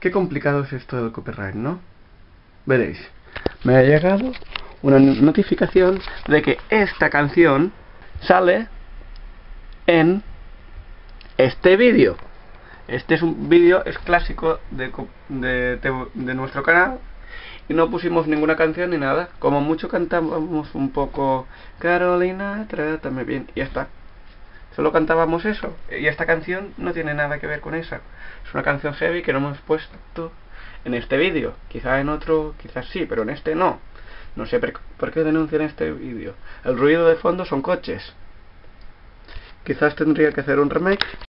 Qué complicado es esto del copyright, ¿no? Veréis, me ha llegado una notificación de que esta canción sale en este vídeo. Este es un vídeo, es clásico de, de, nuestro canal y no pusimos ninguna canción ni nada. Como mucho cantábamos un poco Carolina, trátame bien y ya está. Solo cantábamos eso. Y esta canción no tiene nada que ver con esa. Es una canción heavy que no hemos puesto en este vídeo. Quizá en otro, quizás sí, pero en este no. No sé por qué denuncian este vídeo. El ruido de fondo son coches. Quizás tendría que hacer un remake